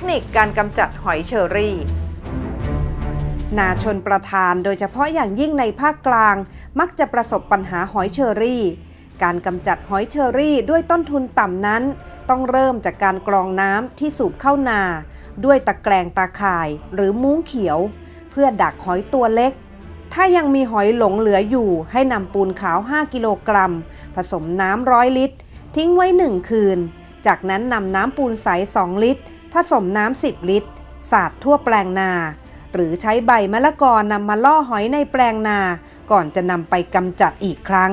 คนิคการกำจัดหอยเชอรี่ นาชนประทานโดยเฉพาะอย่างยิ่งในภาคกลาง มักจะประสบปัญหาหอยเชอรี่ การกำจัดหอยเชอรี่ด้วยต้นทุนต่ำนั้น ต้องเริ่มจากการกรองน้ำที่สูบเข้านา ด้วยตะแกรงตาข่ายหรือมุ้งเขียว เพื่อดักหอยตัวเล็กถ้ายังมีหอยหลงเหลืออยู่ ให้นำปูนขาว 5 กิโลกรัม ผสมน้ำร้อยลิตร ทิ้งไว้ 1 คืน จากนั้นนำน้ำปูนใส 2 ลิตร ผสมน้ำ10 ลิตร สาดทั่วแปลงนา หรือใช้ใบมะละกอนำมาล่อหอยในแปลงนา ก่อนจะนำไปกำจัดอีกครั้ง